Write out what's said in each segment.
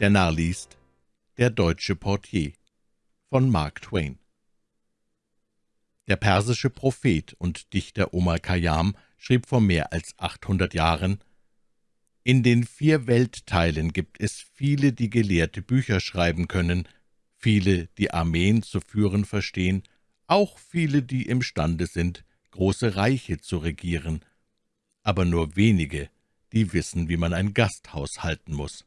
Der Narr liest Der deutsche Portier von Mark Twain Der persische Prophet und Dichter Omar Khayyam schrieb vor mehr als 800 Jahren in den vier Weltteilen gibt es viele, die gelehrte Bücher schreiben können, viele, die Armeen zu führen verstehen, auch viele, die imstande sind, große Reiche zu regieren, aber nur wenige, die wissen, wie man ein Gasthaus halten muss.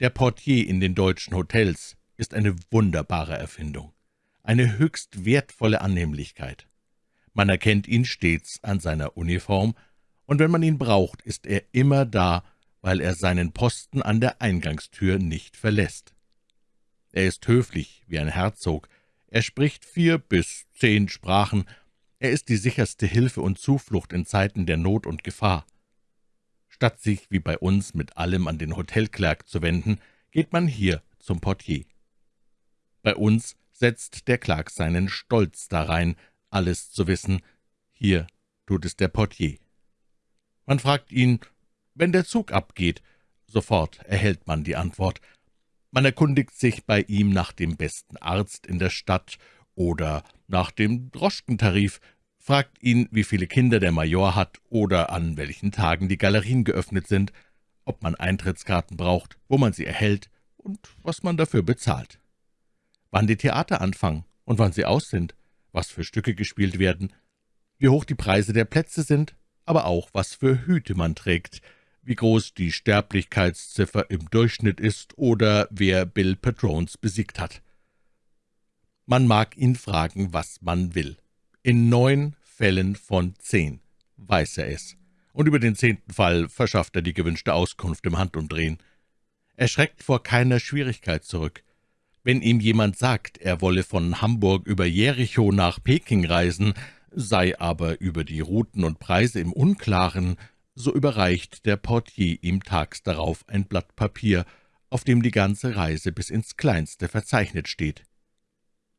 Der Portier in den deutschen Hotels ist eine wunderbare Erfindung, eine höchst wertvolle Annehmlichkeit. Man erkennt ihn stets an seiner Uniform, und wenn man ihn braucht, ist er immer da, weil er seinen Posten an der Eingangstür nicht verlässt. Er ist höflich wie ein Herzog, er spricht vier bis zehn Sprachen, er ist die sicherste Hilfe und Zuflucht in Zeiten der Not und Gefahr. Statt sich wie bei uns mit allem an den Hotelklerk zu wenden, geht man hier zum Portier. Bei uns setzt der Clark seinen Stolz darein, alles zu wissen, hier tut es der Portier. Man fragt ihn, wenn der Zug abgeht. Sofort erhält man die Antwort. Man erkundigt sich bei ihm nach dem besten Arzt in der Stadt oder nach dem Droschkentarif, fragt ihn, wie viele Kinder der Major hat oder an welchen Tagen die Galerien geöffnet sind, ob man Eintrittskarten braucht, wo man sie erhält und was man dafür bezahlt. Wann die Theater anfangen und wann sie aus sind, was für Stücke gespielt werden, wie hoch die Preise der Plätze sind, aber auch, was für Hüte man trägt, wie groß die Sterblichkeitsziffer im Durchschnitt ist oder wer Bill Patrones besiegt hat. Man mag ihn fragen, was man will. In neun Fällen von zehn weiß er es, und über den zehnten Fall verschafft er die gewünschte Auskunft im Handumdrehen. Er schreckt vor keiner Schwierigkeit zurück. Wenn ihm jemand sagt, er wolle von Hamburg über Jericho nach Peking reisen, sei aber über die Routen und Preise im Unklaren, so überreicht der Portier ihm tags darauf ein Blatt Papier, auf dem die ganze Reise bis ins Kleinste verzeichnet steht.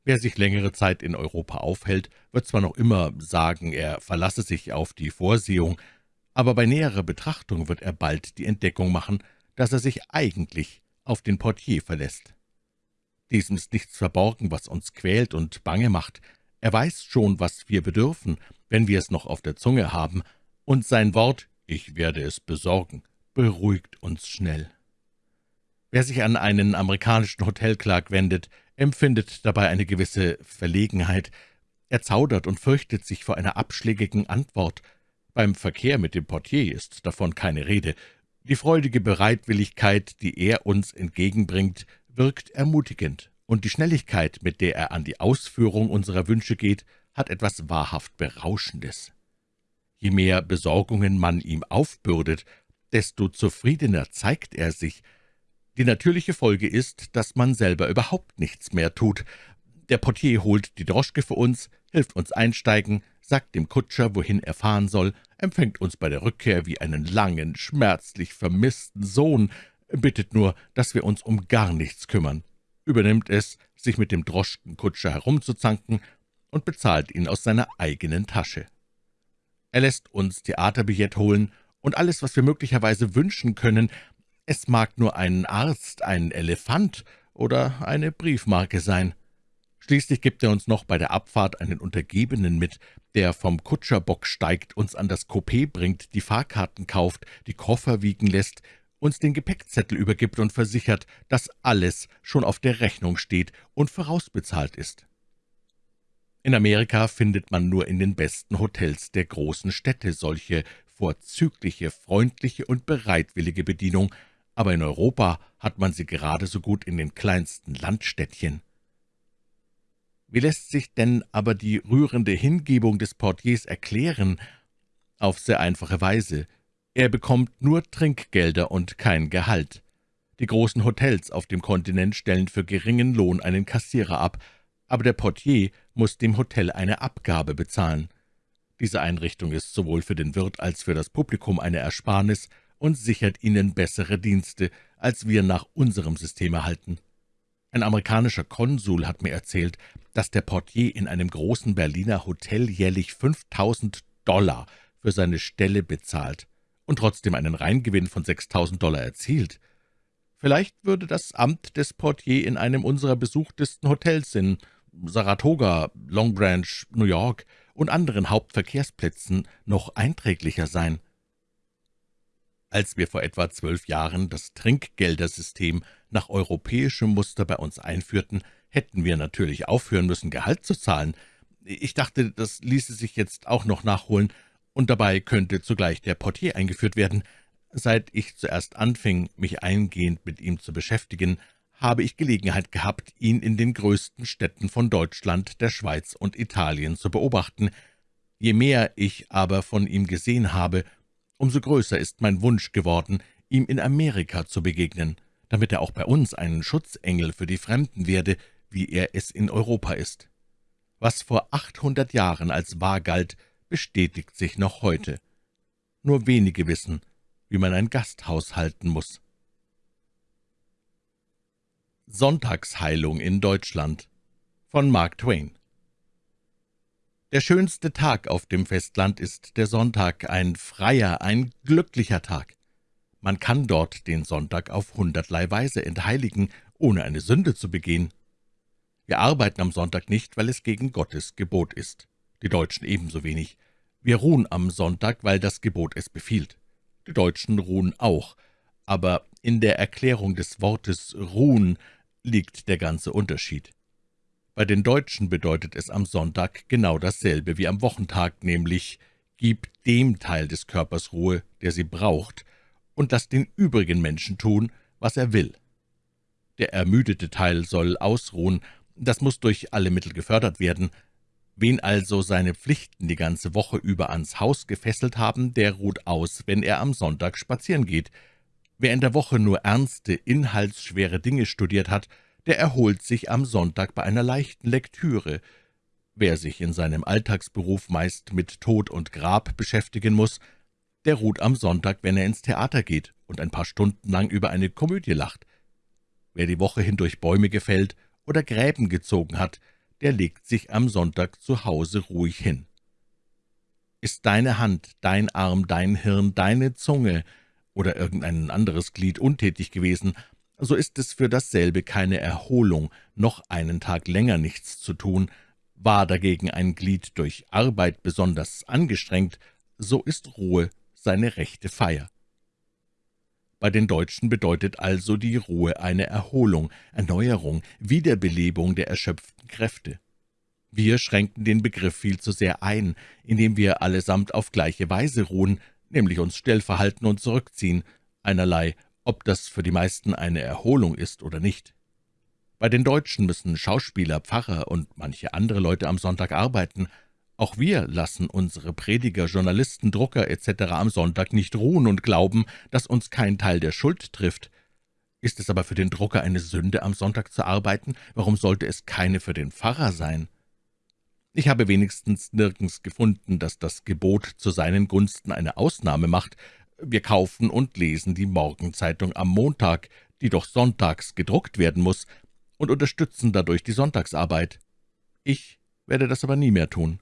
Wer sich längere Zeit in Europa aufhält, wird zwar noch immer sagen, er verlasse sich auf die Vorsehung, aber bei näherer Betrachtung wird er bald die Entdeckung machen, dass er sich eigentlich auf den Portier verlässt. Diesem ist nichts verborgen, was uns quält und bange macht, er weiß schon, was wir bedürfen, wenn wir es noch auf der Zunge haben, und sein Wort »Ich werde es besorgen« beruhigt uns schnell. Wer sich an einen amerikanischen Hotelklark wendet, empfindet dabei eine gewisse Verlegenheit. Er zaudert und fürchtet sich vor einer abschlägigen Antwort. Beim Verkehr mit dem Portier ist davon keine Rede. Die freudige Bereitwilligkeit, die er uns entgegenbringt, wirkt ermutigend und die Schnelligkeit, mit der er an die Ausführung unserer Wünsche geht, hat etwas wahrhaft Berauschendes. Je mehr Besorgungen man ihm aufbürdet, desto zufriedener zeigt er sich. Die natürliche Folge ist, dass man selber überhaupt nichts mehr tut. Der Portier holt die Droschke für uns, hilft uns einsteigen, sagt dem Kutscher, wohin er fahren soll, empfängt uns bei der Rückkehr wie einen langen, schmerzlich vermissten Sohn, bittet nur, dass wir uns um gar nichts kümmern übernimmt es, sich mit dem Droschkenkutscher herumzuzanken und bezahlt ihn aus seiner eigenen Tasche. Er lässt uns Theaterbillett holen und alles, was wir möglicherweise wünschen können. Es mag nur ein Arzt, ein Elefant oder eine Briefmarke sein. Schließlich gibt er uns noch bei der Abfahrt einen Untergebenen mit, der vom Kutscherbock steigt, uns an das Coupé bringt, die Fahrkarten kauft, die Koffer wiegen lässt, uns den Gepäckzettel übergibt und versichert, dass alles schon auf der Rechnung steht und vorausbezahlt ist. In Amerika findet man nur in den besten Hotels der großen Städte solche vorzügliche, freundliche und bereitwillige Bedienung, aber in Europa hat man sie gerade so gut in den kleinsten Landstädtchen. Wie lässt sich denn aber die rührende Hingebung des Portiers erklären? Auf sehr einfache Weise – er bekommt nur Trinkgelder und kein Gehalt. Die großen Hotels auf dem Kontinent stellen für geringen Lohn einen Kassierer ab, aber der Portier muss dem Hotel eine Abgabe bezahlen. Diese Einrichtung ist sowohl für den Wirt als für das Publikum eine Ersparnis und sichert ihnen bessere Dienste, als wir nach unserem System erhalten. Ein amerikanischer Konsul hat mir erzählt, dass der Portier in einem großen Berliner Hotel jährlich 5000 Dollar für seine Stelle bezahlt und trotzdem einen Reingewinn von 6.000 Dollar erzielt. Vielleicht würde das Amt des Portier in einem unserer besuchtesten Hotels in Saratoga, Long Branch, New York und anderen Hauptverkehrsplätzen noch einträglicher sein. Als wir vor etwa zwölf Jahren das Trinkgeldersystem nach europäischem Muster bei uns einführten, hätten wir natürlich aufhören müssen, Gehalt zu zahlen. Ich dachte, das ließe sich jetzt auch noch nachholen, und dabei könnte zugleich der Portier eingeführt werden. Seit ich zuerst anfing, mich eingehend mit ihm zu beschäftigen, habe ich Gelegenheit gehabt, ihn in den größten Städten von Deutschland, der Schweiz und Italien zu beobachten. Je mehr ich aber von ihm gesehen habe, umso größer ist mein Wunsch geworden, ihm in Amerika zu begegnen, damit er auch bei uns ein Schutzengel für die Fremden werde, wie er es in Europa ist. Was vor achthundert Jahren als wahr galt, bestätigt sich noch heute. Nur wenige wissen, wie man ein Gasthaus halten muss. Sonntagsheilung in Deutschland von Mark Twain der schönste Tag auf dem Festland ist der Sonntag, ein freier, ein glücklicher Tag. Man kann dort den Sonntag auf hundertlei Weise entheiligen, ohne eine Sünde zu begehen. Wir arbeiten am Sonntag nicht, weil es gegen Gottes Gebot ist. Die Deutschen ebenso wenig. Wir ruhen am Sonntag, weil das Gebot es befiehlt. Die Deutschen ruhen auch, aber in der Erklärung des Wortes ruhen liegt der ganze Unterschied. Bei den Deutschen bedeutet es am Sonntag genau dasselbe wie am Wochentag, nämlich »Gib dem Teil des Körpers Ruhe, der sie braucht, und lass den übrigen Menschen tun, was er will.« Der ermüdete Teil soll ausruhen, das muss durch alle Mittel gefördert werden. Wen also seine Pflichten die ganze Woche über ans Haus gefesselt haben, der ruht aus, wenn er am Sonntag spazieren geht. Wer in der Woche nur ernste, inhaltsschwere Dinge studiert hat, der erholt sich am Sonntag bei einer leichten Lektüre. Wer sich in seinem Alltagsberuf meist mit Tod und Grab beschäftigen muss, der ruht am Sonntag, wenn er ins Theater geht und ein paar Stunden lang über eine Komödie lacht. Wer die Woche hindurch Bäume gefällt oder Gräben gezogen hat, der legt sich am Sonntag zu Hause ruhig hin. Ist deine Hand, dein Arm, dein Hirn, deine Zunge oder irgendein anderes Glied untätig gewesen, so ist es für dasselbe keine Erholung, noch einen Tag länger nichts zu tun. War dagegen ein Glied durch Arbeit besonders angestrengt, so ist Ruhe seine rechte Feier. Bei den Deutschen bedeutet also die Ruhe eine Erholung, Erneuerung, Wiederbelebung der erschöpften Kräfte. Wir schränken den Begriff viel zu sehr ein, indem wir allesamt auf gleiche Weise ruhen, nämlich uns still verhalten und zurückziehen, einerlei ob das für die meisten eine Erholung ist oder nicht. Bei den Deutschen müssen Schauspieler, Pfarrer und manche andere Leute am Sonntag arbeiten. Auch wir lassen unsere Prediger, Journalisten, Drucker etc. am Sonntag nicht ruhen und glauben, dass uns kein Teil der Schuld trifft. Ist es aber für den Drucker eine Sünde, am Sonntag zu arbeiten, warum sollte es keine für den Pfarrer sein? Ich habe wenigstens nirgends gefunden, dass das Gebot zu seinen Gunsten eine Ausnahme macht, wir kaufen und lesen die Morgenzeitung am Montag, die doch sonntags gedruckt werden muss, und unterstützen dadurch die Sonntagsarbeit. Ich werde das aber nie mehr tun.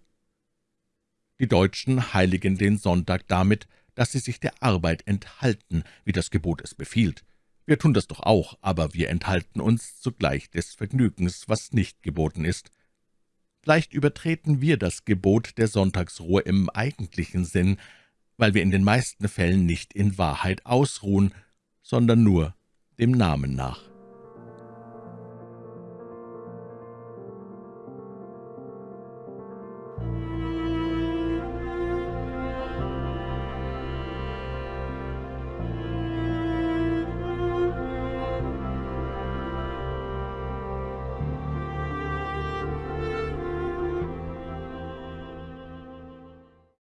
Die Deutschen heiligen den Sonntag damit, dass sie sich der Arbeit enthalten, wie das Gebot es befiehlt. Wir tun das doch auch, aber wir enthalten uns zugleich des Vergnügens, was nicht geboten ist. Vielleicht übertreten wir das Gebot der Sonntagsruhe im eigentlichen Sinn, weil wir in den meisten Fällen nicht in Wahrheit ausruhen, sondern nur dem Namen nach.